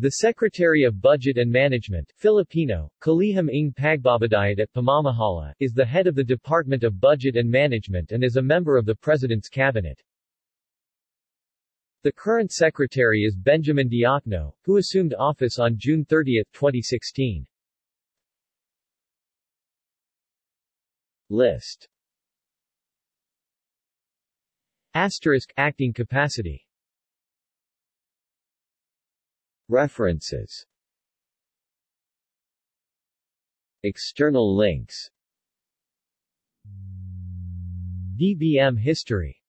The Secretary of Budget and Management Filipino, Kalihim ng Pagbabadayat at Pamamahala, is the head of the Department of Budget and Management and is a member of the President's Cabinet. The current secretary is Benjamin Diokno, who assumed office on June 30, 2016. List Asterisk Acting capacity References. External links. DBM history